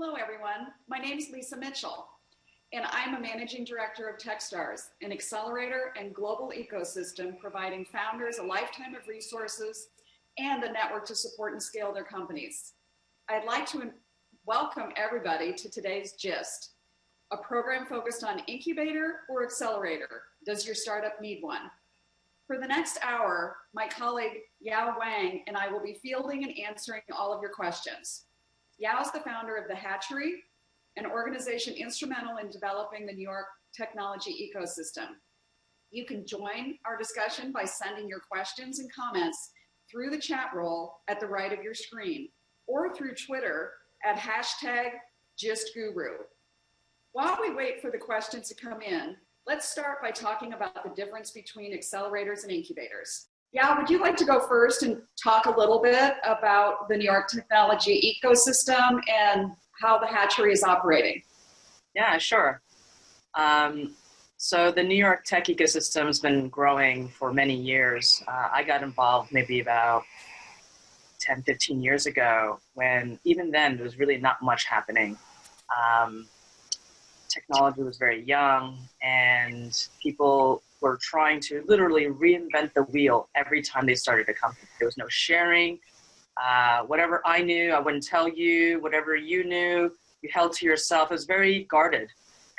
Hello, everyone. My name is Lisa Mitchell, and I'm a managing director of Techstars, an accelerator and global ecosystem providing founders a lifetime of resources and a network to support and scale their companies. I'd like to welcome everybody to today's GIST, a program focused on incubator or accelerator. Does your startup need one? For the next hour, my colleague Yao Huang and I will be fielding and answering all of your questions. Yao is the founder of The Hatchery, an organization instrumental in developing the New York technology ecosystem. You can join our discussion by sending your questions and comments through the chat roll at the right of your screen or through Twitter at hashtag GistGuru. While we wait for the questions to come in, let's start by talking about the difference between accelerators and incubators. Yeah, would you like to go first and talk a little bit about the New York technology ecosystem and how the hatchery is operating? Yeah, sure. Um, so the New York tech ecosystem has been growing for many years. Uh, I got involved maybe about 10, 15 years ago when even then there was really not much happening. Um, technology was very young and people were trying to literally reinvent the wheel every time they started a company. There was no sharing. Uh, whatever I knew, I wouldn't tell you. Whatever you knew, you held to yourself. It was very guarded.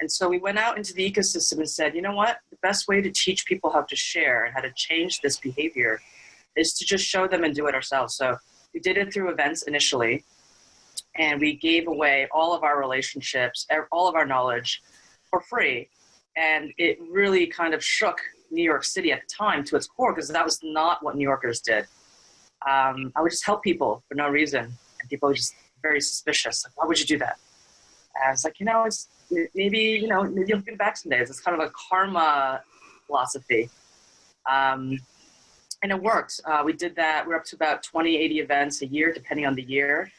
And so we went out into the ecosystem and said, you know what? The best way to teach people how to share and how to change this behavior is to just show them and do it ourselves. So we did it through events initially, and we gave away all of our relationships, all of our knowledge for free. And it really kind of shook New York City at the time to its core because that was not what New Yorkers did. Um, I would just help people for no reason. And people were just very suspicious. Like, why would you do that? And I was like, you know, it's maybe, you know, maybe you'll give back some days. It's kind of a karma philosophy. Um, and it worked. Uh, we did that. We're up to about 20, 80 events a year, depending on the year.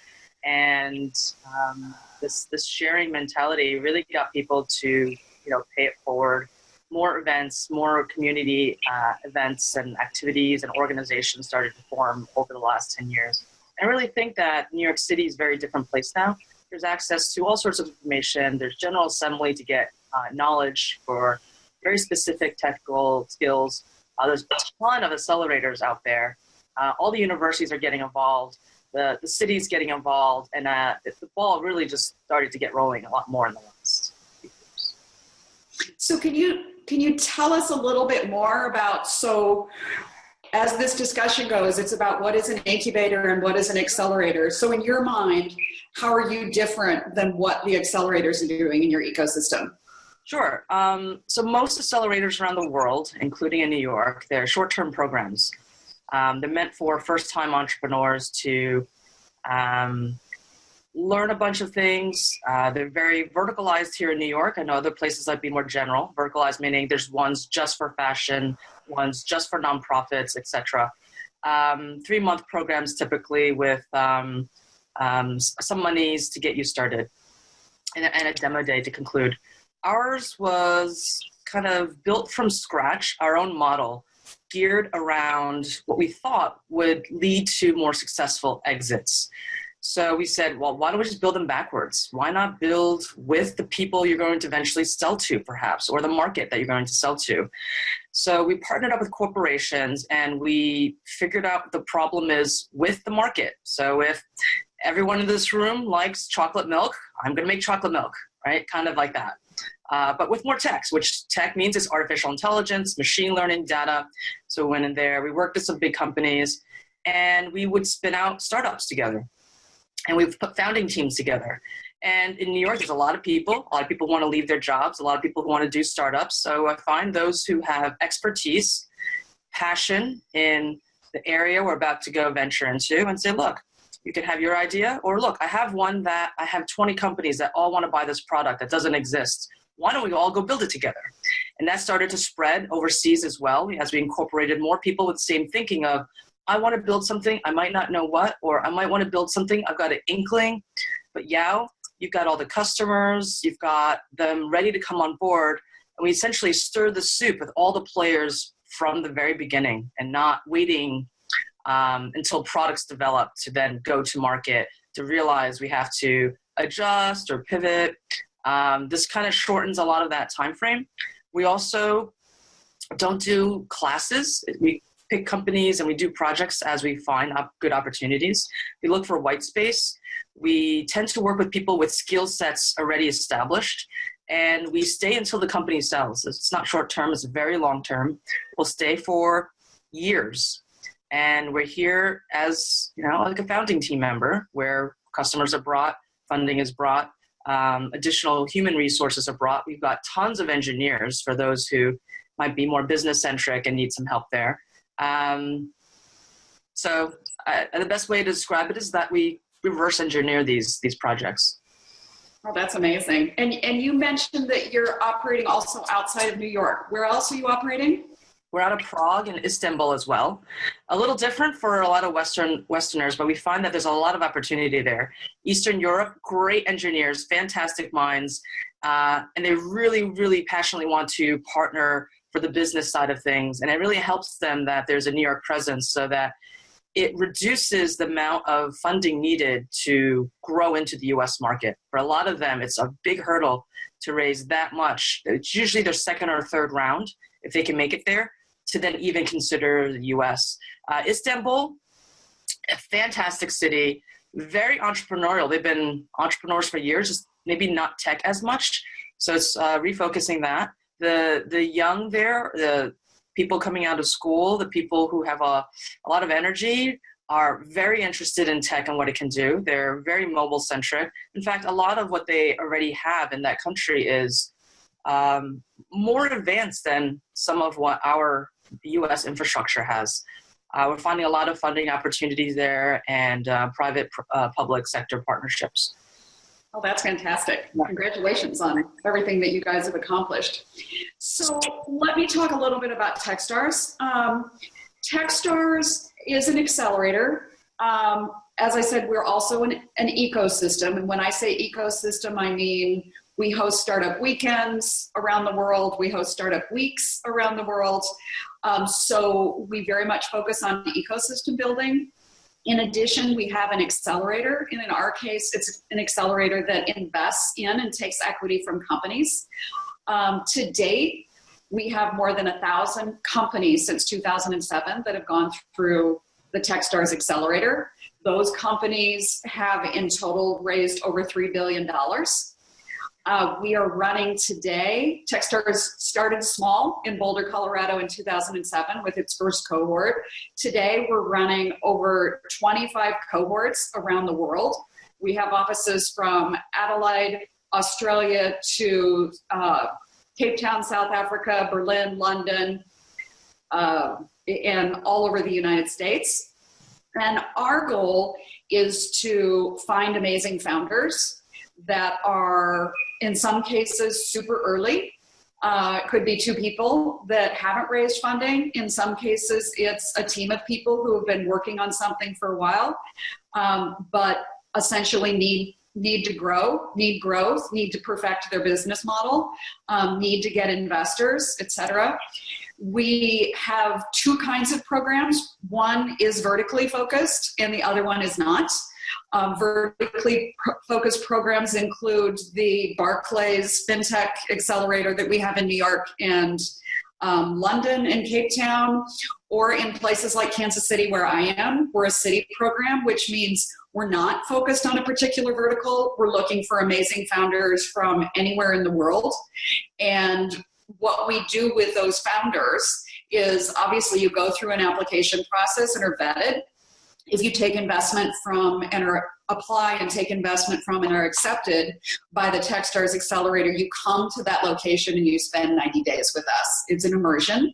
And um, this, this sharing mentality really got people to, you know, pay it forward. More events, more community uh, events and activities and organizations started to form over the last 10 years. I really think that New York City is a very different place now. There's access to all sorts of information. There's General Assembly to get uh, knowledge for very specific technical skills. Uh, there's a ton of accelerators out there. Uh, all the universities are getting involved. The, the city's getting involved. And uh, the ball really just started to get rolling a lot more in the years. So can you, can you tell us a little bit more about, so as this discussion goes, it's about what is an incubator and what is an accelerator. So in your mind, how are you different than what the accelerators are doing in your ecosystem? Sure. Um, so most accelerators around the world, including in New York, they're short-term programs. Um, they're meant for first-time entrepreneurs to um, learn a bunch of things. Uh, they're very verticalized here in New York. I know other places I'd be more general. Verticalized meaning there's ones just for fashion, ones just for nonprofits, etc. Um, three-month programs typically with um, um, some monies to get you started and and a demo day to conclude. Ours was kind of built from scratch, our own model, geared around what we thought would lead to more successful exits. So we said, well, why don't we just build them backwards? Why not build with the people you're going to eventually sell to, perhaps, or the market that you're going to sell to? So we partnered up with corporations and we figured out the problem is with the market. So if everyone in this room likes chocolate milk, I'm going to make chocolate milk, right? Kind of like that. Uh, but with more tech, which tech means it's artificial intelligence, machine learning, data. So we went in there, we worked with some big companies, and we would spin out startups together and we've put founding teams together. And in New York, there's a lot of people. A lot of people want to leave their jobs. A lot of people who want to do startups. So I find those who have expertise, passion in the area we're about to go venture into and say, look, you can have your idea, or look, I have one that I have 20 companies that all want to buy this product that doesn't exist. Why don't we all go build it together? And that started to spread overseas as well as we incorporated more people with the same thinking of, I want to build something, I might not know what, or I might want to build something, I've got an inkling, but Yao, you've got all the customers, you've got them ready to come on board, and we essentially stir the soup with all the players from the very beginning and not waiting um, until products develop to then go to market to realize we have to adjust or pivot. Um, this kind of shortens a lot of that time frame. We also don't do classes. We pick companies and we do projects as we find up good opportunities. We look for white space. We tend to work with people with skill sets already established and we stay until the company sells. It's not short term, it's very long term. We'll stay for years. And we're here as, you know, like a founding team member where customers are brought, funding is brought, um, additional human resources are brought. We've got tons of engineers for those who might be more business centric and need some help there. Um, so uh, the best way to describe it is that we reverse engineer these these projects. Oh, that's amazing. And and you mentioned that you're operating also outside of New York. Where else are you operating? We're out of Prague and Istanbul as well. A little different for a lot of Western Westerners, but we find that there's a lot of opportunity there. Eastern Europe, great engineers, fantastic minds, uh, and they really, really passionately want to partner for the business side of things. And it really helps them that there's a New York presence so that it reduces the amount of funding needed to grow into the US market. For a lot of them, it's a big hurdle to raise that much. It's usually their second or third round, if they can make it there, to then even consider the US. Uh, Istanbul, a fantastic city, very entrepreneurial. They've been entrepreneurs for years, just maybe not tech as much. So it's uh, refocusing that the the young there, the people coming out of school, the people who have a, a lot of energy are very interested in tech and what it can do. They're very mobile centric. In fact, a lot of what they already have in that country is um, more advanced than some of what our US infrastructure has. Uh, we're finding a lot of funding opportunities there and uh, private uh, public sector partnerships. Oh, that's fantastic. Congratulations on everything that you guys have accomplished. So let me talk a little bit about Techstars. Um, Techstars is an accelerator. Um, as I said, we're also an, an ecosystem. And when I say ecosystem, I mean we host startup weekends around the world. We host startup weeks around the world. Um, so we very much focus on ecosystem building. In addition, we have an accelerator. And in our case, it's an accelerator that invests in and takes equity from companies. Um, to date, we have more than a thousand companies since 2007 that have gone through the Techstars Accelerator. Those companies have in total raised over $3 billion. Uh, we are running today, Techstars started small in Boulder, Colorado in 2007 with its first cohort. Today we're running over 25 cohorts around the world. We have offices from Adelaide, Australia to uh, Cape Town, South Africa, Berlin, London, uh, and all over the United States. And our goal is to find amazing founders that are in some cases super early. Uh, could be two people that haven't raised funding. In some cases, it's a team of people who have been working on something for a while, um, but essentially need need to grow, need growth, need to perfect their business model, um, need to get investors, etc. We have two kinds of programs. One is vertically focused and the other one is not. Um, vertically focused programs include the Barclays FinTech Accelerator that we have in New York and um, London and Cape Town, or in places like Kansas City where I am. We're a city program, which means we're not focused on a particular vertical. We're looking for amazing founders from anywhere in the world. And what we do with those founders is obviously you go through an application process and are vetted if you take investment from and are apply and take investment from and are accepted by the Techstars Accelerator, you come to that location and you spend 90 days with us. It's an immersion.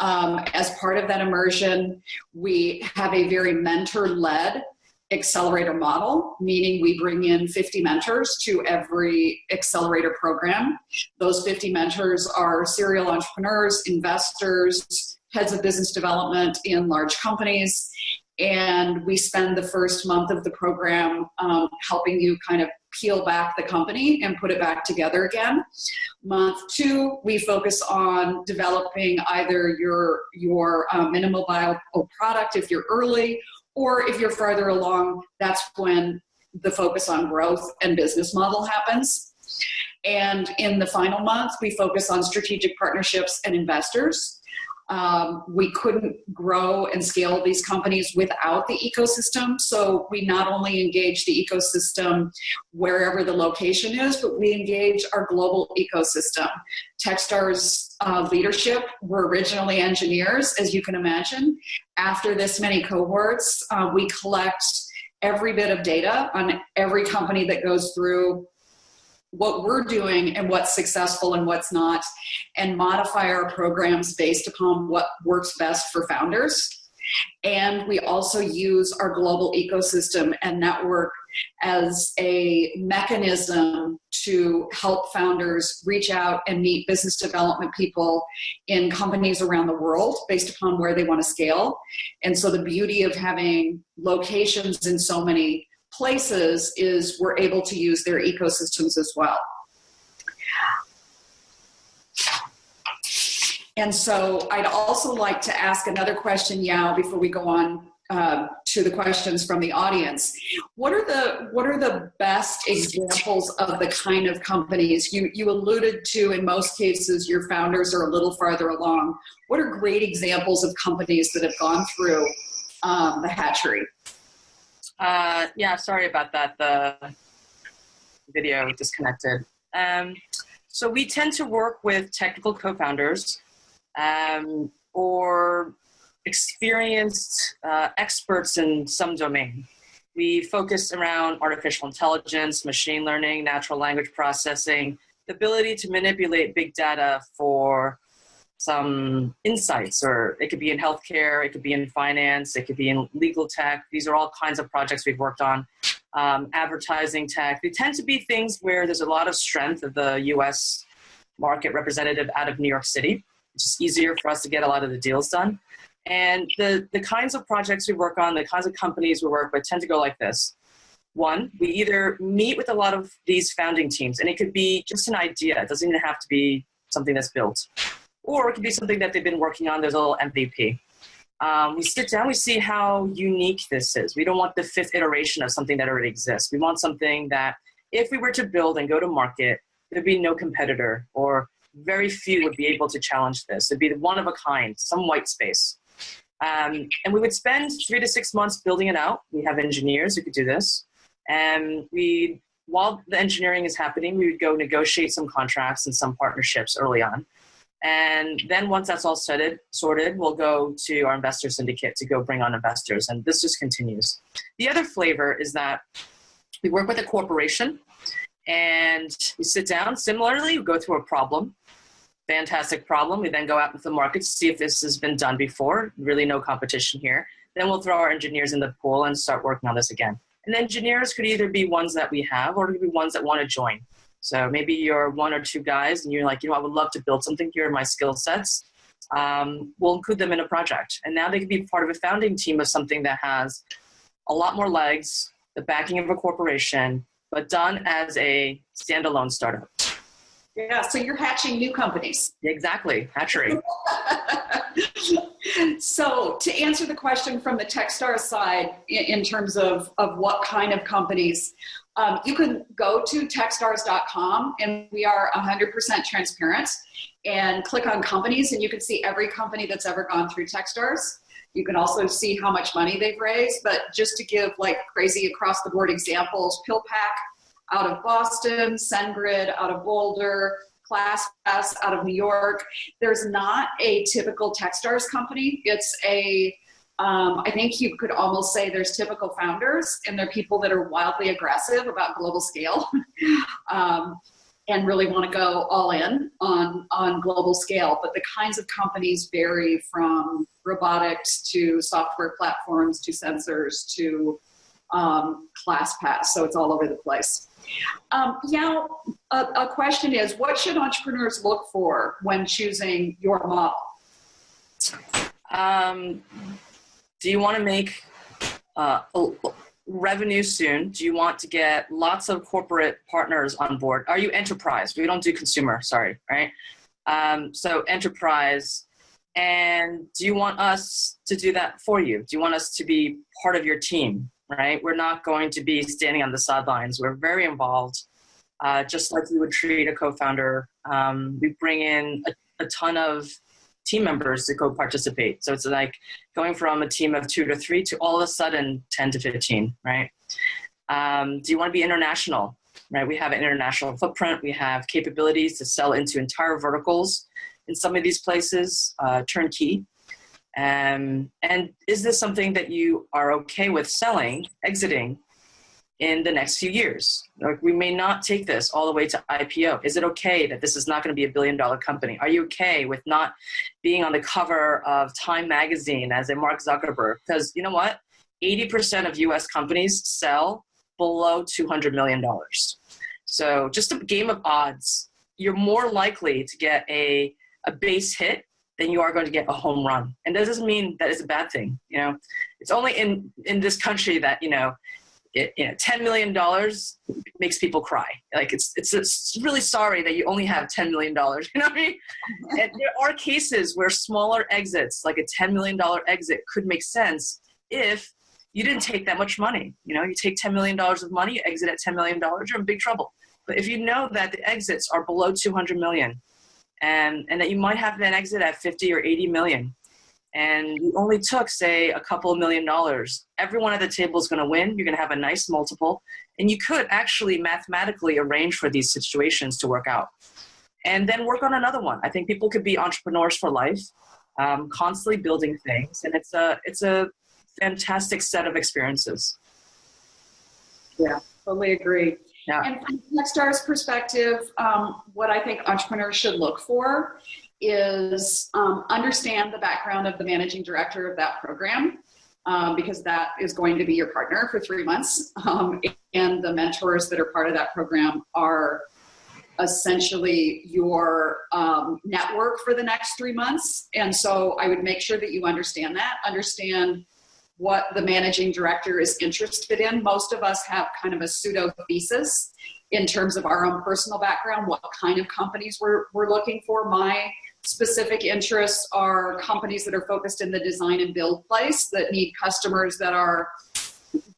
Um, as part of that immersion, we have a very mentor-led accelerator model, meaning we bring in 50 mentors to every accelerator program. Those 50 mentors are serial entrepreneurs, investors, heads of business development in large companies, and we spend the first month of the program um, helping you kind of peel back the company and put it back together again. Month two, we focus on developing either your, your uh, minimal viable product if you're early, or if you're farther along, that's when the focus on growth and business model happens. And in the final month, we focus on strategic partnerships and investors. Um, we couldn't grow and scale these companies without the ecosystem. So we not only engage the ecosystem wherever the location is, but we engage our global ecosystem. Techstars uh, leadership were originally engineers, as you can imagine. After this many cohorts, uh, we collect every bit of data on every company that goes through what we're doing and what's successful and what's not, and modify our programs based upon what works best for founders. And we also use our global ecosystem and network as a mechanism to help founders reach out and meet business development people in companies around the world based upon where they want to scale. And so the beauty of having locations in so many places is we're able to use their ecosystems as well. And so I'd also like to ask another question, Yao, before we go on uh, to the questions from the audience. What are the what are the best examples of the kind of companies you you alluded to? In most cases, your founders are a little farther along. What are great examples of companies that have gone through um, the hatchery? Uh, yeah, sorry about that. The video disconnected. Um, so we tend to work with technical co-founders um, or experienced uh, experts in some domain. We focus around artificial intelligence, machine learning, natural language processing, the ability to manipulate big data for some insights, or it could be in healthcare, it could be in finance, it could be in legal tech. These are all kinds of projects we've worked on. Um, advertising tech. They tend to be things where there's a lot of strength of the US market representative out of New York City. It's just easier for us to get a lot of the deals done. And the, the kinds of projects we work on, the kinds of companies we work with tend to go like this. One, we either meet with a lot of these founding teams, and it could be just an idea. It doesn't even have to be something that's built or it could be something that they've been working on. There's a little MVP. Um, we sit down, we see how unique this is. We don't want the fifth iteration of something that already exists. We want something that if we were to build and go to market, there'd be no competitor or very few would be able to challenge this. It'd be one of a kind, some white space. Um, and we would spend three to six months building it out. We have engineers who could do this. And we, while the engineering is happening, we would go negotiate some contracts and some partnerships early on. And then once that's all sorted, sorted, we'll go to our investor syndicate to go bring on investors. And this just continues. The other flavor is that we work with a corporation and we sit down. Similarly, we go through a problem. Fantastic problem. We then go out into the market to see if this has been done before. Really no competition here. Then we'll throw our engineers in the pool and start working on this again. And engineers could either be ones that we have or could be ones that want to join. So maybe you're one or two guys and you're like, you know, I would love to build something. Here are my skill sets. Um, we'll include them in a project. And now they can be part of a founding team of something that has a lot more legs, the backing of a corporation, but done as a standalone startup. Yeah, so you're hatching new companies. Exactly, hatchery. so to answer the question from the Techstars side in, in terms of, of what kind of companies, um, you can go to techstars.com and we are 100% transparent and click on companies and you can see every company that's ever gone through Techstars. You can also see how much money they've raised, but just to give like crazy across the board examples, PillPack out of Boston, SendGrid out of Boulder, ClassPass out of New York. There's not a typical Techstars company. It's a um, I think you could almost say there's typical founders and they're people that are wildly aggressive about global scale um, and really want to go all in on, on global scale. But the kinds of companies vary from robotics to software platforms to sensors to um, ClassPass. So it's all over the place. Um, Yao, a, a question is, what should entrepreneurs look for when choosing your model? Um, do you want to make uh, revenue soon? Do you want to get lots of corporate partners on board? Are you enterprise? We don't do consumer, sorry, right? Um, so enterprise, and do you want us to do that for you? Do you want us to be part of your team? right? We're not going to be standing on the sidelines. We're very involved, uh, just like you would treat a co-founder. Um, we bring in a, a ton of team members to go participate. So it's like going from a team of two to three to all of a sudden 10 to 15, right? Um, do you want to be international? Right, we have an international footprint. We have capabilities to sell into entire verticals in some of these places, uh, turnkey. Um, and is this something that you are okay with selling, exiting in the next few years? Like we may not take this all the way to IPO. Is it okay that this is not going to be a billion dollar company? Are you okay with not being on the cover of Time magazine as a Mark Zuckerberg? Because you know what? 80% of US companies sell below $200 million. So just a game of odds. You're more likely to get a, a base hit than you are going to get a home run. And that doesn't mean that it's a bad thing. You know, it's only in, in this country that, you know, it, you know, $10 million makes people cry. Like it's, it's, it's really sorry that you only have $10 million. You know what I mean? and there are cases where smaller exits, like a $10 million exit could make sense if you didn't take that much money. You know, you take $10 million of money, you exit at $10 million, you're in big trouble. But if you know that the exits are below 200 million, and, and that you might have an exit at 50 or 80 million and you only took say a couple of million dollars. Everyone at the table is going to win. You're going to have a nice multiple. And you could actually mathematically arrange for these situations to work out. And then work on another one. I think people could be entrepreneurs for life um, constantly building things. And it's a it's a fantastic set of experiences. Yeah totally agree. Yeah. And from Techstars perspective, um, what I think entrepreneurs should look for is um, understand the background of the managing director of that program. Um, because that is going to be your partner for three months. Um, and the mentors that are part of that program are essentially your um, network for the next three months. And so I would make sure that you understand that, understand what the managing director is interested in. Most of us have kind of a pseudo thesis in terms of our own personal background, what kind of companies we're, we're looking for. My specific interests are companies that are focused in the design and build place that need customers that are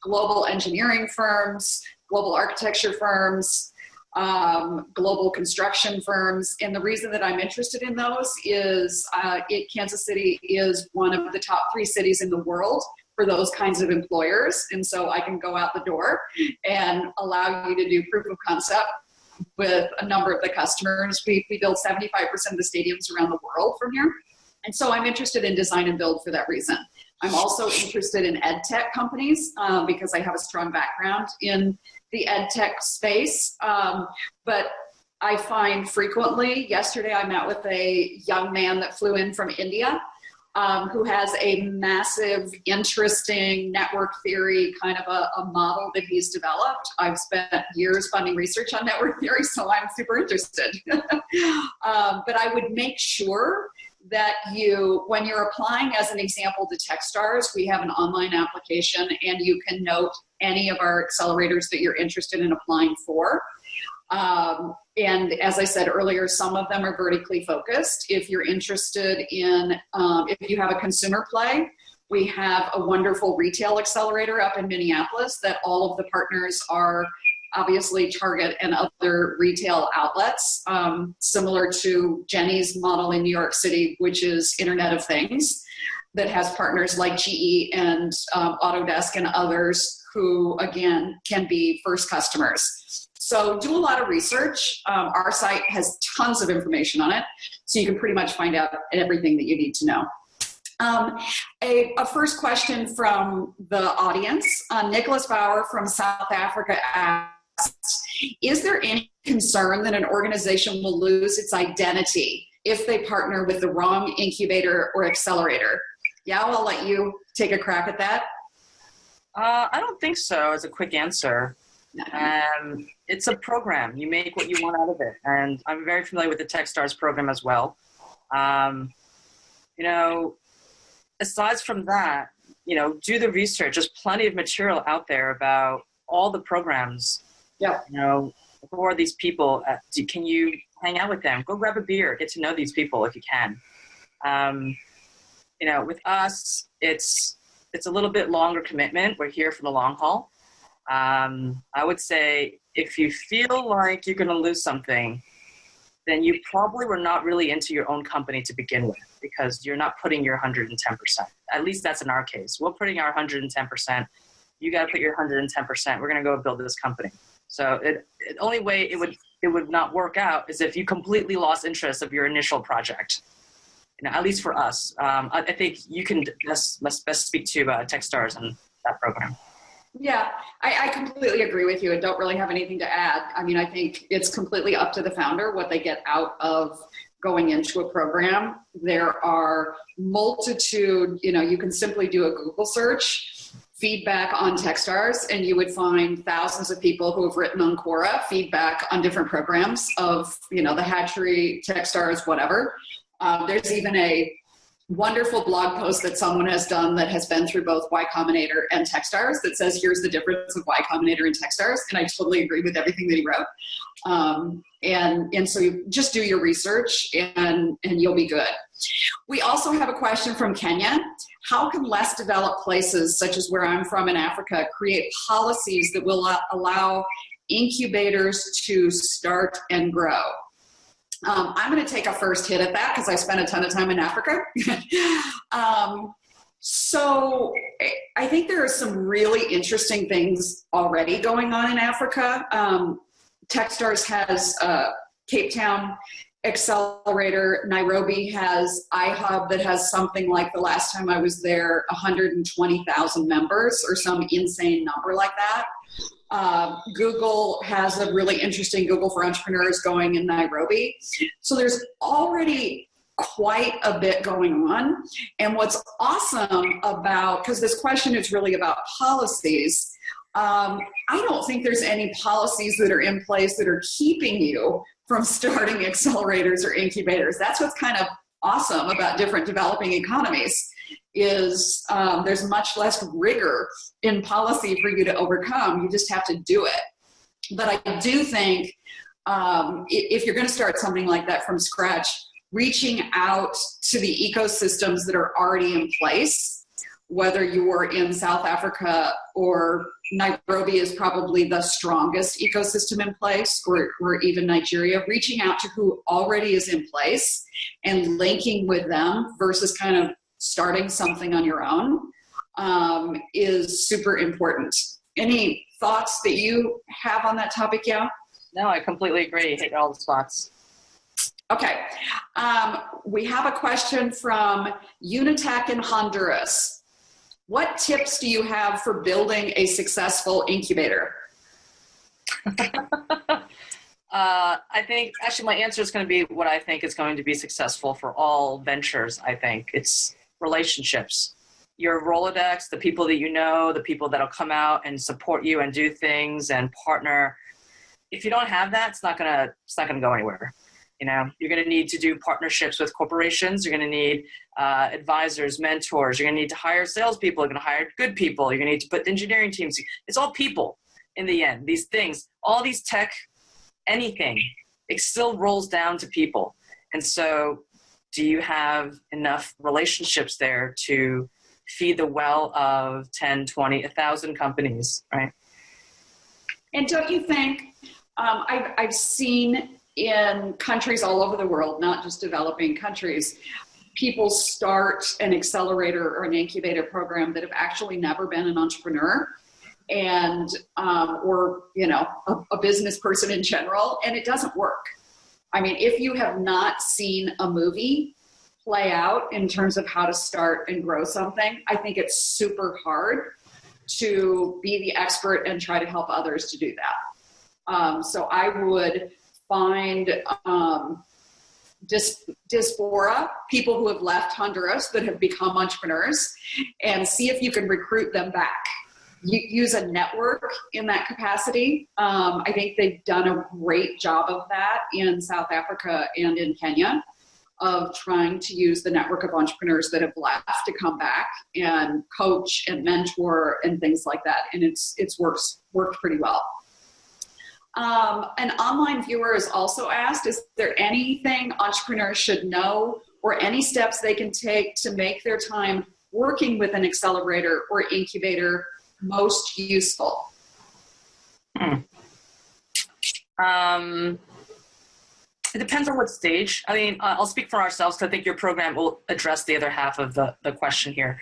global engineering firms, global architecture firms, um, global construction firms. And the reason that I'm interested in those is uh, it, Kansas City is one of the top three cities in the world for those kinds of employers. And so I can go out the door and allow you to do proof of concept with a number of the customers. We, we build 75% of the stadiums around the world from here. And so I'm interested in design and build for that reason. I'm also interested in ed tech companies um, because I have a strong background in the ed tech space. Um, but I find frequently, yesterday I met with a young man that flew in from India um, who has a massive, interesting network theory kind of a, a, model that he's developed. I've spent years funding research on network theory, so I'm super interested. um, but I would make sure that you, when you're applying as an example to Techstars, we have an online application and you can note any of our accelerators that you're interested in applying for. Um, and as I said earlier, some of them are vertically focused. If you're interested in, um, if you have a consumer play, we have a wonderful retail accelerator up in Minneapolis that all of the partners are obviously Target and other retail outlets, um, similar to Jenny's model in New York City, which is Internet of Things, that has partners like GE and um, Autodesk and others who, again, can be first customers. So do a lot of research. Um, our site has tons of information on it, so you can pretty much find out everything that you need to know. Um, a, a, first question from the audience. Uh, Nicholas Bauer from South Africa asks, is there any concern that an organization will lose its identity if they partner with the wrong incubator or accelerator? Yeah, I'll let you take a crack at that. Uh, I don't think so as a quick answer. Um, it's a program. You make what you want out of it. And I'm very familiar with the Techstars program as well. Um, you know, aside from that, you know, do the research. There's plenty of material out there about all the programs. Yeah. You know, who are these people? Uh, do, can you hang out with them? Go grab a beer. Get to know these people if you can. Um, you know, with us, it's it's a little bit longer commitment. We're here for the long haul. Um, I would say if you feel like you're going to lose something, then you probably were not really into your own company to begin with because you're not putting your 110%. At least that's in our case. We're putting our 110%. You got to put your 110%. We're going to go build this company. So it, the only way it would it would not work out is if you completely lost interest of your initial project. You know, at least for us, um, I, I, think you can best, best, speak to uh, TechStars and that program. Yeah, I, I, completely agree with you and don't really have anything to add. I mean, I think it's completely up to the founder what they get out of going into a program. There are multitude, you know, you can simply do a Google search, feedback on Techstars, and you would find thousands of people who have written on Quora feedback on different programs of, you know, the Hatchery, Techstars, whatever. Um, there's even a wonderful blog post that someone has done that has been through both Y Combinator and Techstars that says, here's the difference of Y Combinator and Techstars. And I totally agree with everything that he wrote. Um, and, and so just do your research and, and you'll be good. We also have a question from Kenya. How can less developed places, such as where I'm from in Africa, create policies that will allow incubators to start and grow? Um, I'm going to take a first hit at that because I spent a ton of time in Africa. um, so I think there are some really interesting things already going on in Africa. Um, Techstars has uh, Cape Town Accelerator. Nairobi has iHub that has something like the last time I was there, 120,000 members or some insane number like that. Uh, Google has a really interesting Google for Entrepreneurs going in Nairobi. So there's already quite a bit going on. And what's awesome about, because this question is really about policies, um, I don't think there's any policies that are in place that are keeping you from starting accelerators or incubators. That's what's kind of awesome about different developing economies is um, there's much less rigor in policy for you to overcome. You just have to do it. But I do think um, if you're going to start something like that from scratch, reaching out to the ecosystems that are already in place, whether you're in South Africa or Nairobi is probably the strongest ecosystem in place, or, or even Nigeria, reaching out to who already is in place and linking with them versus kind of starting something on your own um, is super important. Any thoughts that you have on that topic, yeah? No, I completely agree. Hit all the spots. Okay. Um, we have a question from Unitech in Honduras. What tips do you have for building a successful incubator? uh, I think actually my answer is going to be what I think is going to be successful for all ventures. I think it's relationships. Your Rolodex, the people that you know, the people that'll come out and support you and do things and partner. If you don't have that, it's not gonna it's not gonna go anywhere. You know, you're gonna need to do partnerships with corporations. You're gonna need uh, advisors, mentors. You're gonna need to hire salespeople. You're gonna hire good people. You're gonna need to put engineering teams. It's all people in the end. These things, all these tech, anything, it still rolls down to people. And so do you have enough relationships there to feed the well of 10 20 1000 companies right? And don't you think um, I've, I've seen in countries all over the world not just developing countries people start an accelerator or an incubator program that have actually never been an entrepreneur and um, or you know a, a business person in general and it doesn't work I mean, if you have not seen a movie play out in terms of how to start and grow something, I think it's super hard to be the expert and try to help others to do that. Um, so I would find um, people who have left Honduras that have become entrepreneurs, and see if you can recruit them back use a network in that capacity. Um, I think they've done a great job of that in South Africa and in Kenya of trying to use the network of entrepreneurs that have left to come back and coach and mentor and things like that. And it's, it's works, worked pretty well. Um, an online viewer is also asked, is there anything entrepreneurs should know or any steps they can take to make their time working with an accelerator or incubator most useful? Hmm. Um, it depends on what stage. I mean, uh, I'll speak for ourselves because I think your program will address the other half of the, the question here.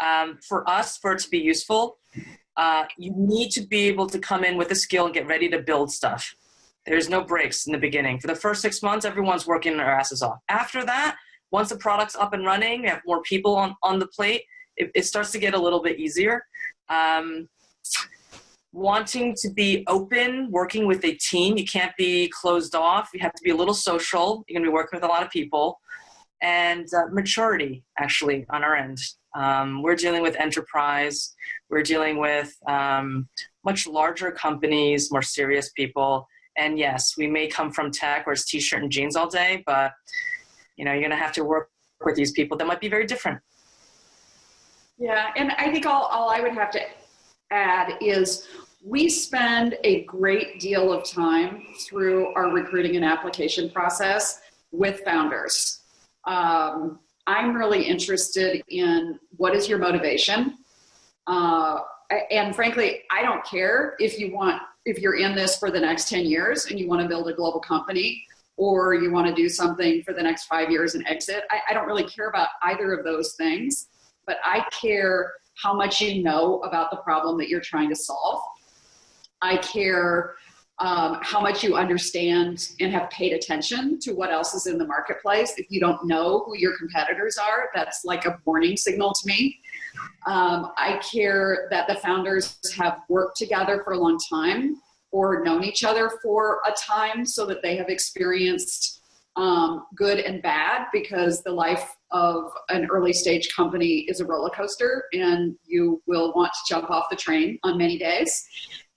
Um, for us, for it to be useful, uh, you need to be able to come in with a skill and get ready to build stuff. There's no breaks in the beginning. For the first six months, everyone's working their asses off. After that, once the product's up and running, you have more people on, on the plate, it, it starts to get a little bit easier. Um, wanting to be open, working with a team. You can't be closed off. You have to be a little social. You're going to be working with a lot of people. And uh, maturity, actually, on our end. Um, we're dealing with enterprise. We're dealing with um, much larger companies, more serious people. And yes, we may come from tech where it's t-shirt and jeans all day, but you know, you're going to have to work with these people that might be very different. Yeah, and I think all, all I would have to add is we spend a great deal of time through our recruiting and application process with founders. Um, I'm really interested in what is your motivation. Uh, and frankly, I don't care if you want, if you're in this for the next 10 years and you want to build a global company or you want to do something for the next five years and exit. I, I don't really care about either of those things, but I care how much you know about the problem that you're trying to solve. I care um, how much you understand and have paid attention to what else is in the marketplace. If you don't know who your competitors are, that's like a warning signal to me. Um, I care that the founders have worked together for a long time or known each other for a time so that they have experienced um, good and bad because the life of an early stage company is a roller coaster and you will want to jump off the train on many days.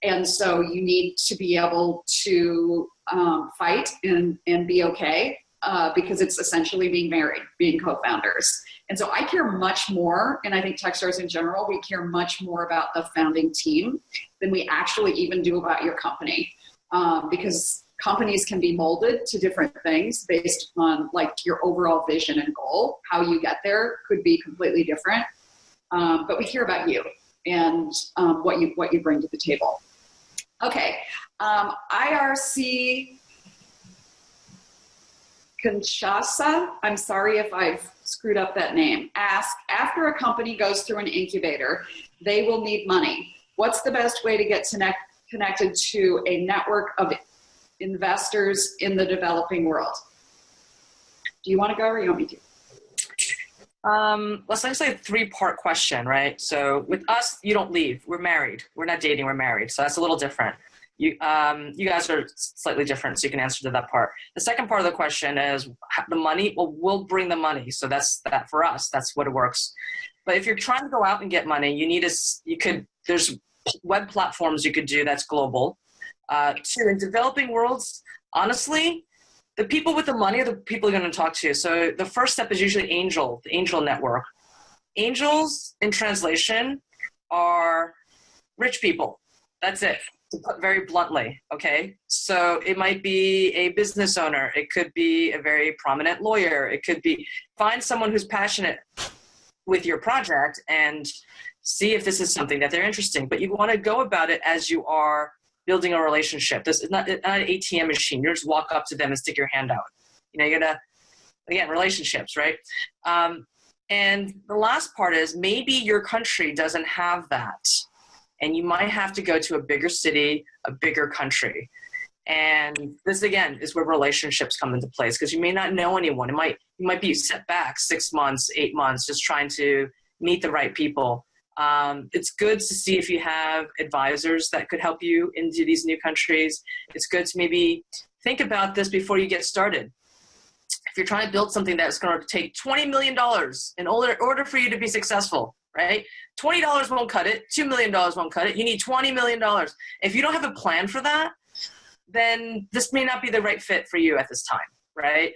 And so you need to be able to um, fight and, and be okay uh, because it's essentially being married, being co-founders. And so I care much more, and I think Techstars in general, we care much more about the founding team than we actually even do about your company. Um, because companies can be molded to different things based on like your overall vision and goal. How you get there could be completely different. Um, but we care about you and um, what you what you bring to the table. Okay, um, IRC Kinshasa, I'm sorry if I've screwed up that name, ask, after a company goes through an incubator, they will need money. What's the best way to get connect, connected to a network of investors in the developing world? Do you want to go or you want me to? Um, let's say a three-part question, right? So with us, you don't leave. We're married. We're not dating. We're married. So that's a little different. You, um, you guys are slightly different, so you can answer to that part. The second part of the question is the money. Well, we'll bring the money, so that's that for us. That's what it works. But if you're trying to go out and get money, you need a. You could. There's web platforms you could do that's global. Uh, two in developing worlds, honestly, the people with the money are the people you're going to talk to. So the first step is usually angel, the angel network. Angels in translation are rich people. That's it to put very bluntly, okay? So it might be a business owner, it could be a very prominent lawyer, it could be, find someone who's passionate with your project and see if this is something that they're interested in. But you wanna go about it as you are building a relationship. This is not, not an ATM machine. You just walk up to them and stick your hand out. You know, you gotta, again, relationships, right? Um, and the last part is maybe your country doesn't have that and you might have to go to a bigger city, a bigger country. And this again is where relationships come into place because you may not know anyone. It might you might be set back six months, eight months, just trying to meet the right people. Um, it's good to see if you have advisors that could help you into these new countries. It's good to maybe think about this before you get started. If you're trying to build something that's going to take $20 million in order, order for you to be successful, right? $20 won't cut it. $2 million won't cut it. You need $20 million. If you don't have a plan for that, then this may not be the right fit for you at this time, right?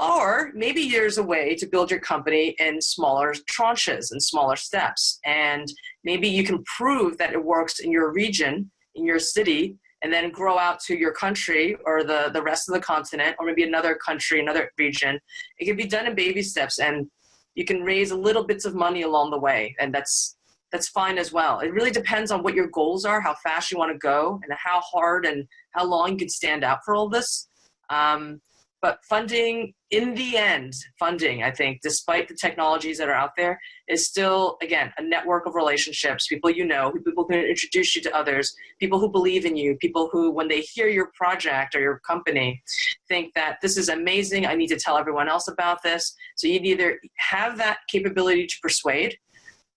Or maybe there's a way to build your company in smaller tranches and smaller steps. And maybe you can prove that it works in your region, in your city, and then grow out to your country or the, the rest of the continent, or maybe another country, another region. It can be done in baby steps. And You can raise little bits of money along the way, and that's that's fine as well. It really depends on what your goals are, how fast you want to go, and how hard and how long you can stand out for all this. Um, but funding, in the end, funding, I think, despite the technologies that are out there, is still, again, a network of relationships, people you know, people who introduce you to others, people who believe in you, people who, when they hear your project or your company, think that this is amazing, I need to tell everyone else about this. So you either have that capability to persuade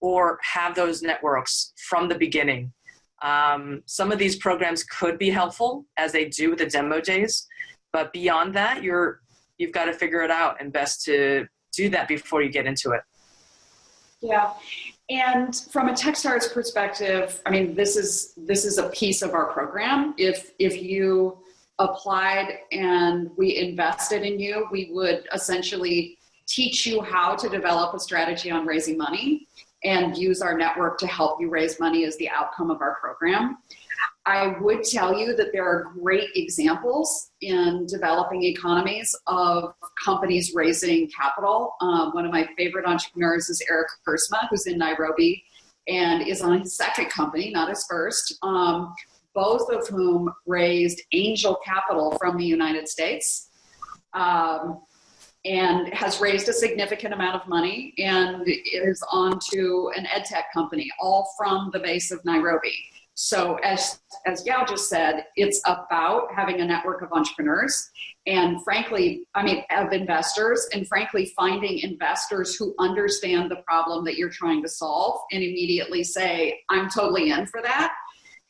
or have those networks from the beginning. Um, some of these programs could be helpful, as they do with the demo days, but beyond that, you're you've got to figure it out and best to do that before you get into it. Yeah. And from a Techstars perspective, I mean, this is this is a piece of our program. If if you applied and we invested in you, we would essentially teach you how to develop a strategy on raising money and use our network to help you raise money as the outcome of our program. I would tell you that there are great examples in developing economies of companies raising capital. Um, one of my favorite entrepreneurs is Eric Kersma, who's in Nairobi and is on his second company, not his first, um, both of whom raised angel capital from the United States. Um, and has raised a significant amount of money and is on to an ed tech company, all from the base of Nairobi. So as, as Yao just said, it's about having a network of entrepreneurs and frankly, I mean, of investors and frankly, finding investors who understand the problem that you're trying to solve and immediately say, I'm totally in for that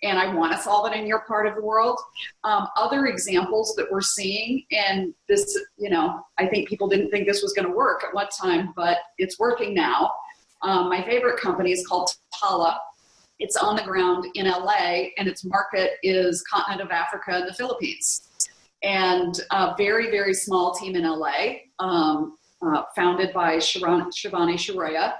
and I want to solve it in your part of the world. Um, other examples that we're seeing, and this, you know, I think people didn't think this was going to work at one time, but it's working now. Um, my favorite company is called Tala. It's on the ground in LA and its market is continent of Africa and the Philippines. And a very, very small team in LA, um, uh, founded by Shivani Siroya.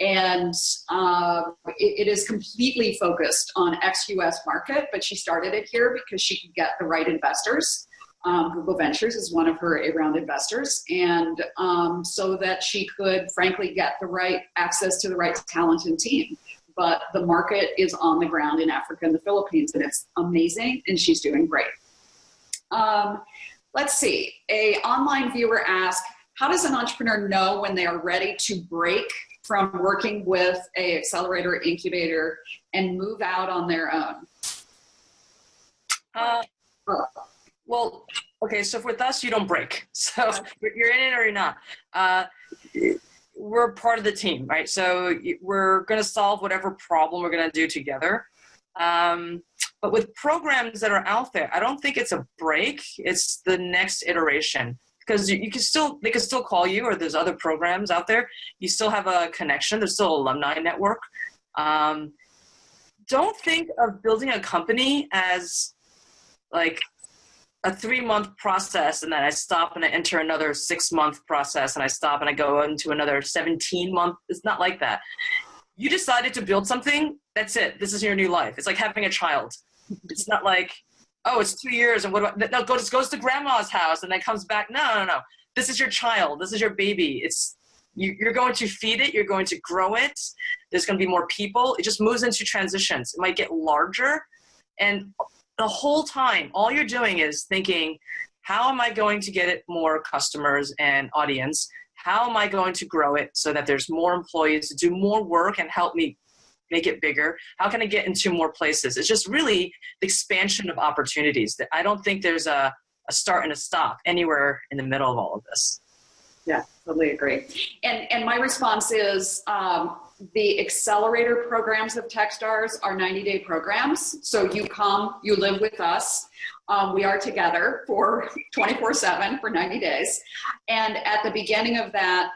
And uh, it, it is completely focused on ex-US market, but she started it here because she could get the right investors. Um, Google Ventures is one of her A-round investors, and um, so that she could, frankly, get the right access to the right talent and team but the market is on the ground in Africa and the Philippines, and it's amazing, and she's doing great. Um, let's see, a online viewer asked, how does an entrepreneur know when they are ready to break from working with a accelerator incubator and move out on their own? Uh, well, okay, so with us, you don't break. So you're in it or you're not. Uh, we're part of the team, right? So we're going to solve whatever problem we're going to do together. Um, but with programs that are out there, I don't think it's a break. It's the next iteration because you, can still they can still call you or there's other programs out there. You still have a connection. There's still alumni network. Um, don't think of building a company as like a three month process and then I stop and I enter another six month process and I stop and I go into another 17 month. It's not like that. You decided to build something, that's it. This is your new life. It's like having a child. It's not like, oh, it's two years and what about, no, goes, goes to grandma's house and then comes back. No, no, no. This is your child. This is your baby. It's, you, you're going to feed it. You're going to grow it. There's going to be more people. It just moves into transitions. It might get larger and the whole time, all you're doing is thinking, how am I going to get it more customers and audience? How am I going to grow it so that there's more employees to do more work and help me make it bigger? How can I get into more places? It's just really the expansion of opportunities. That I don't think there's a, a start and a stop anywhere in the middle of all of this. Yeah, totally agree. And, and my response is, um, the accelerator programs of Techstars are 90 day programs. So you come, you live with us. Um, we are together for 24 seven for 90 days. And at the beginning of that,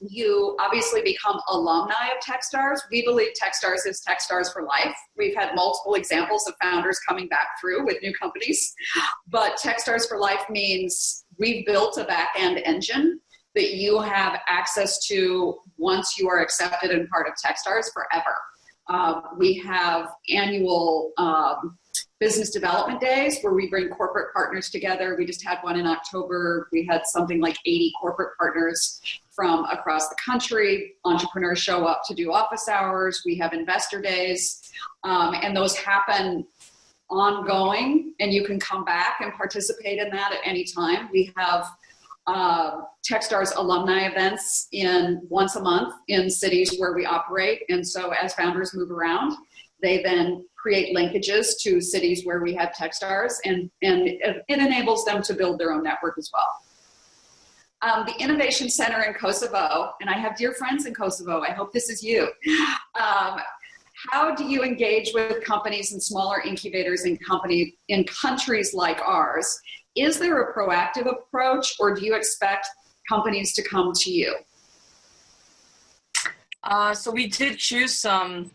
you obviously become alumni of Techstars. We believe Techstars is Techstars for life. We've had multiple examples of founders coming back through with new companies, but Techstars for life means we've built a back end engine that you have access to once you are accepted and part of Techstars forever. Uh, we have annual um, business development days where we bring corporate partners together. We just had one in October. We had something like 80 corporate partners from across the country. Entrepreneurs show up to do office hours. We have investor days, um, and those happen ongoing, and you can come back and participate in that at any time. We have uh, Techstars alumni events in once a month in cities where we operate, and so as founders move around, they then create linkages to cities where we have Techstars and, and it, enables them to build their own network as well. Um, the Innovation Center in Kosovo, and I have dear friends in Kosovo, I hope this is you. Um, how do you engage with companies and smaller incubators in company in countries like ours? Is there a proactive approach or do you expect companies to come to you? Uh, so we did choose some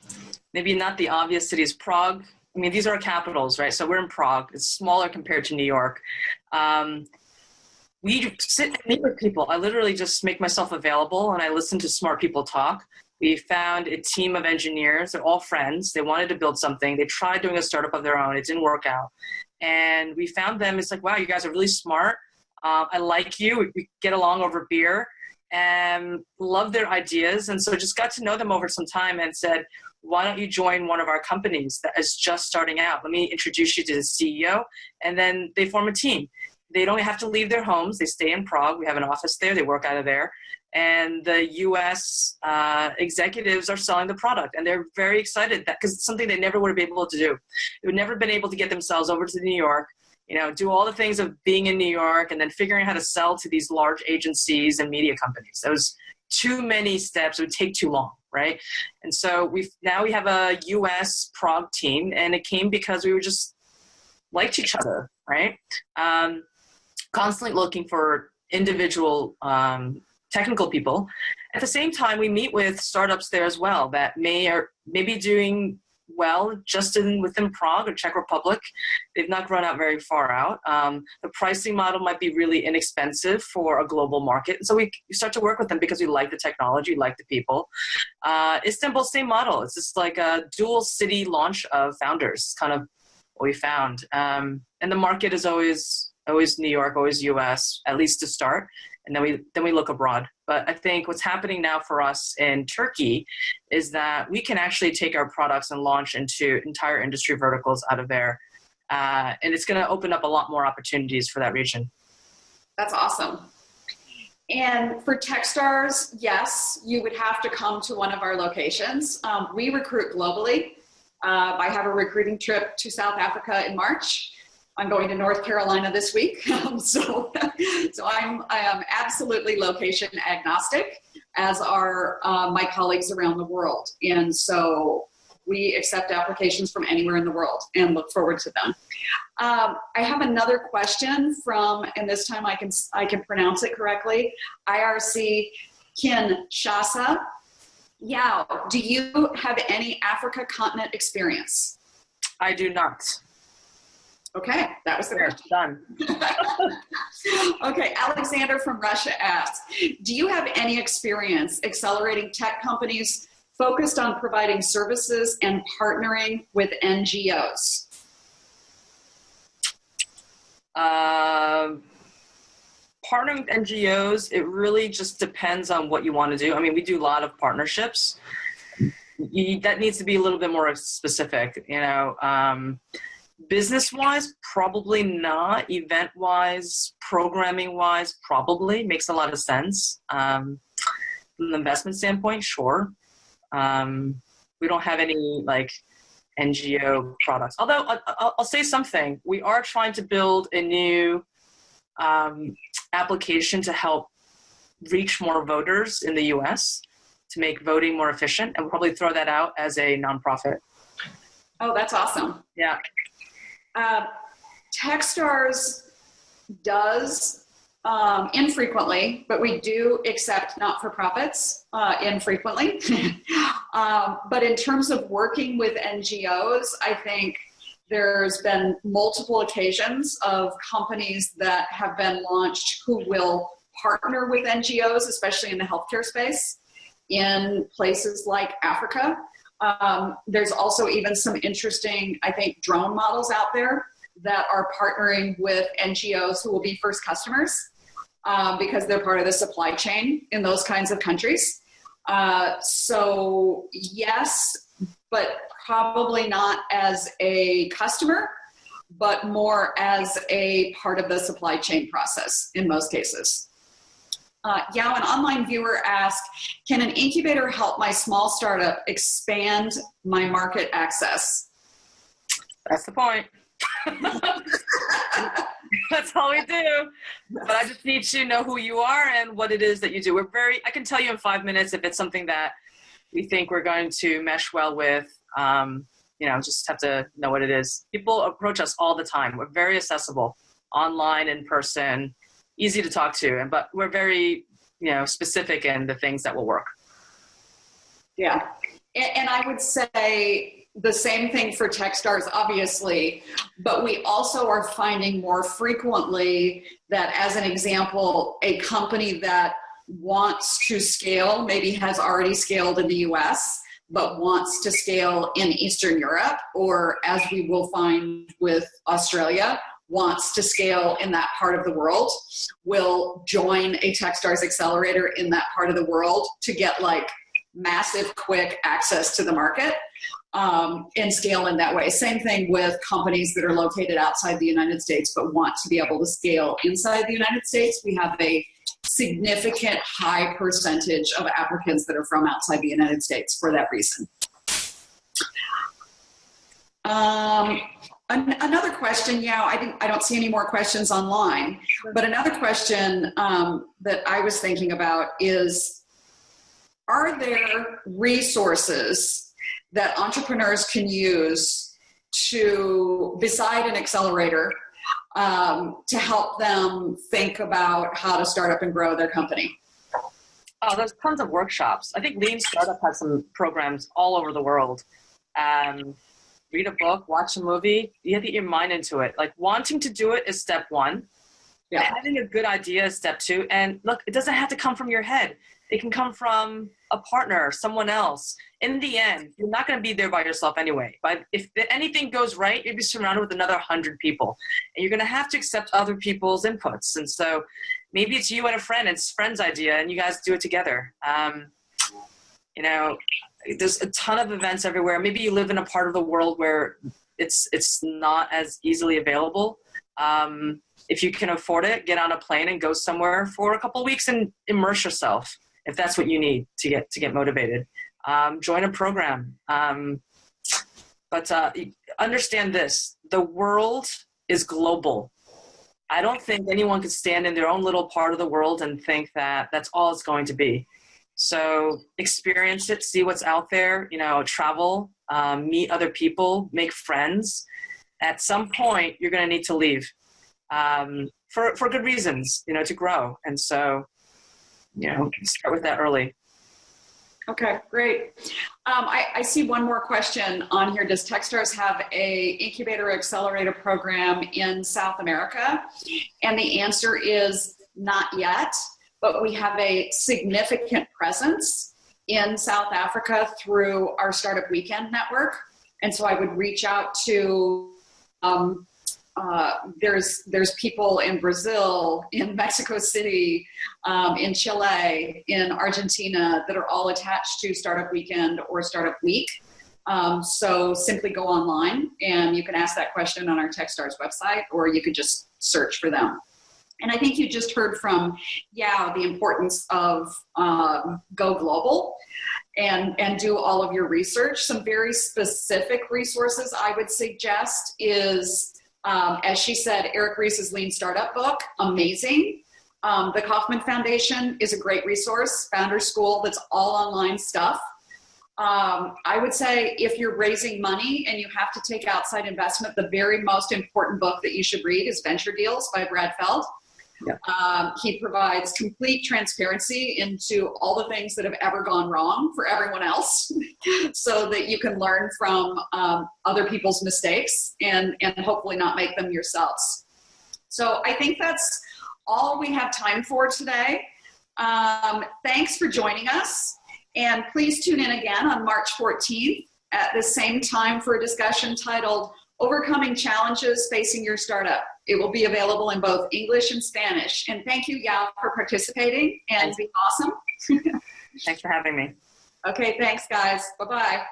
maybe not the obvious cities, Prague. I mean, these are capitals, right? So we're in Prague. It's smaller compared to New York. Um, we sit and meet with people. I literally just make myself available and I listen to smart people talk. We found a team of engineers. They're all friends. They wanted to build something. They tried doing a startup of their own. It didn't work out. And we found them. It's like, wow, you guys are really smart. Uh, I like you. We get along over beer and love their ideas. And so just got to know them over some time and said, why don't you join one of our companies that is just starting out? Let me introduce you to the CEO. And then they form a team. They don't have to leave their homes. They stay in Prague. We have an office there. They work out of there. And the US uh, executives are selling the product. And they're very excited that because it's something they never would have been able to do. They would never been able to get themselves over to New York, you know, do all the things of being in New York and then figuring out how to sell to these large agencies and media companies. That was too many steps. It would take too long right? And so we now we have a U.S. Prague team, and it came because we were just liked each other, right? Um, constantly looking for individual um, technical people. At the same time, we meet with startups there as well that may or maybe doing well just in within Prague or Czech Republic. They've not grown out very far out. Um, the pricing model might be really inexpensive for a global market. And so we, we start to work with them because we like the technology, like the people. Uh, Istanbul, same model. It's just like a dual city launch of founders, kind of what we found. Um, and the market is always always New York, always US, at least to start and then we then we look abroad. But I think what's happening now for us in Turkey is that we can actually take our products and launch into entire industry verticals out of there, uh, and it's going to open up a lot more opportunities for that region. That's awesome. And for Techstars, yes, you would have to come to one of our locations. Um, we recruit globally. Uh, I have a recruiting trip to South Africa in March. I'm going to North Carolina this week. Um, so, so I'm, I am absolutely location agnostic as are uh, my colleagues around the world. And so we accept applications from anywhere in the world and look forward to them. Um, I have another question from, and this time I can, I can pronounce it correctly, IRC Kinshasa. Yao, do you have any Africa continent experience? I do not. Okay, that was the question. Done. okay, Alexander from Russia asks, do you have any experience accelerating tech companies focused on providing services and partnering with NGOs? Uh, partnering with NGOs, it really just depends on what you want to do. I mean, we do a lot of partnerships. You, that needs to be a little bit more specific, you know. Um, business wise probably not. Event wise programming wise probably. Makes a lot of sense um, from the investment standpoint sure. Um, we don't have any like ngo products. Although I'll, I'll, say something. We are trying to build a new um, application to help reach more voters in the us to make voting more efficient and we'll probably throw that out as a nonprofit. Oh that's awesome. Yeah uh, Techstars does um, infrequently, but we do accept not-for-profits uh, infrequently. um, but in terms of working with NGOs, I think there's been multiple occasions of companies that have been launched who will partner with NGOs, especially in the healthcare space, in places like Africa Um, there's also even some interesting, I think, drone models out there that are partnering with NGOs who will be first customers um, because they're part of the supply chain in those kinds of countries. Uh, so yes, but probably not as a customer, but more as a part of the supply chain process in most cases. Uh, Yao, an online viewer asked, can an incubator help my small startup expand my market access? That's the point. That's all we do. But I just need to know who you are and what it is that you do. We're very, I can tell you in five minutes if it's something that we think we're going to mesh well with. Um, you know, just have to know what it is. People approach us all the time. We're very accessible online, in person, easy to talk to, and but we're very, you know, specific in the things that will work. Yeah. And, and I would say the same thing for Techstars, obviously, but we also are finding more frequently that, as an example, a company that wants to scale, maybe has already scaled in the US, but wants to scale in Eastern Europe, or as we will find with Australia, wants to scale in that part of the world, will join a Techstars accelerator in that part of the world to get like massive, quick access to the market um, and scale in that way. Same thing with companies that are located outside the United States but want to be able to scale inside the United States. We have a significant high percentage of applicants that are from outside the United States for that reason. Um, an another question, yeah, I, didn't, I don't see any more questions online, but another question um, that I was thinking about is, are there resources that entrepreneurs can use to, beside an accelerator, um, to help them think about how to start up and grow their company? Oh, there's tons of workshops. I think Lean Startup has some programs all over the world. Um, read a book, watch a movie. You have to get your mind into it. Like wanting to do it is step one. Yeah. Having a good idea is step two. And look, it doesn't have to come from your head. It can come from a partner, someone else. In the end, you're not going to be there by yourself anyway. But if anything goes right, you'll be surrounded with another hundred people, and you're going to have to accept other people's inputs. And so, maybe it's you and a friend. It's friend's idea, and you guys do it together. Um, you know, there's a ton of events everywhere. Maybe you live in a part of the world where it's it's not as easily available. Um, if you can afford it, get on a plane and go somewhere for a couple weeks and immerse yourself if that's what you need to get to get motivated. Um, join a program. Um, but uh, understand this: the world is global. I don't think anyone can stand in their own little part of the world and think that that's all it's going to be. So experience it, see what's out there, you know, travel, um, meet other people, make friends. At some point, you're going to need to leave um, for, for good reasons, you know, to grow. And so, you know, start with that early. Okay, great. Um, I, I, see one more question on here. Does Techstars have a incubator accelerator program in South America? And the answer is not yet but we have a significant presence in South Africa through our Startup Weekend network. And so I would reach out to, um, uh, there's, there's people in Brazil, in Mexico City, um, in Chile, in Argentina that are all attached to Startup Weekend or Startup Week. Um, so simply go online and you can ask that question on our Techstars website or you could just search for them. And I think you just heard from Yao the importance of um, go global and, and do all of your research. Some very specific resources I would suggest is, um, as she said, Eric Ries's Lean Startup book, amazing. Um, the Kauffman Foundation is a great resource, Founder School, that's all online stuff. Um, I would say if you're raising money and you have to take outside investment, the very most important book that you should read is Venture Deals by Brad Feld. Yeah. Um, he provides complete transparency into all the things that have ever gone wrong for everyone else so that you can learn from um, other people's mistakes and, and hopefully not make them yourselves. So I think that's all we have time for today. Um, thanks for joining us. And please tune in again on March 14th at the same time for a discussion titled Overcoming Challenges Facing Your Startup. It will be available in both English and Spanish. And thank you, Yao, for participating and being awesome. Thanks for having me. Okay, thanks, guys. Bye-bye.